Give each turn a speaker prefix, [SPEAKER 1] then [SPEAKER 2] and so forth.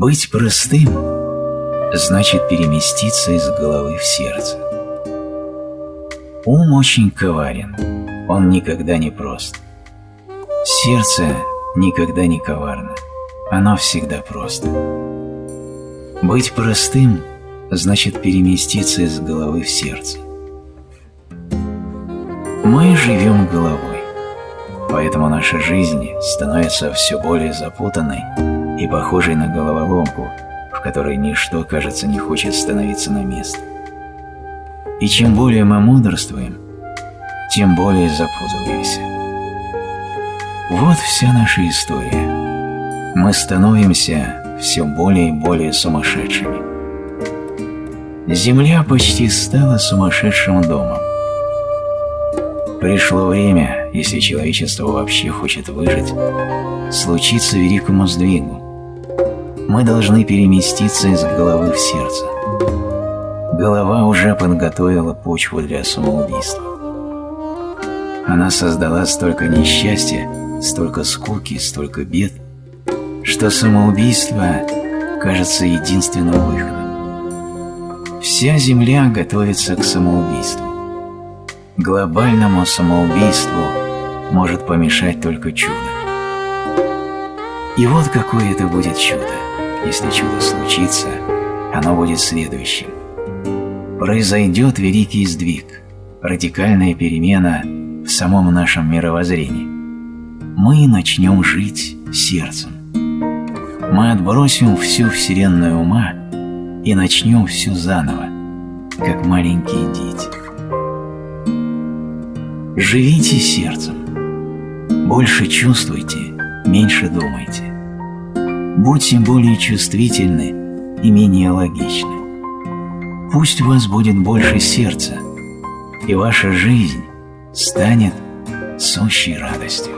[SPEAKER 1] Быть простым значит переместиться из головы в сердце. Ум очень коварен, он никогда не прост. Сердце никогда не коварно, оно всегда просто. Быть простым значит переместиться из головы в сердце. Мы живем головой, поэтому наша жизнь становится все более запутанной и похожей на головоломку, в которой ничто, кажется, не хочет становиться на место. И чем более мы мудрствуем, тем более запутываемся. Вот вся наша история. Мы становимся все более и более сумасшедшими. Земля почти стала сумасшедшим домом. Пришло время, если человечество вообще хочет выжить, случиться великому сдвигу. Мы должны переместиться из головы в сердце. Голова уже подготовила почву для самоубийства. Она создала столько несчастья, столько скуки, столько бед, что самоубийство кажется единственным выходом. Вся Земля готовится к самоубийству. Глобальному самоубийству может помешать только чудо. И вот какое это будет чудо. Если чудо случится, оно будет следующим. Произойдет великий сдвиг, радикальная перемена в самом нашем мировоззрении. Мы начнем жить сердцем. Мы отбросим всю вселенную ума и начнем все заново, как маленькие дети. Живите сердцем. Больше чувствуйте, меньше думайте будьте более чувствительны и менее логичны. Пусть у вас будет больше сердца, и ваша жизнь станет сущей радостью.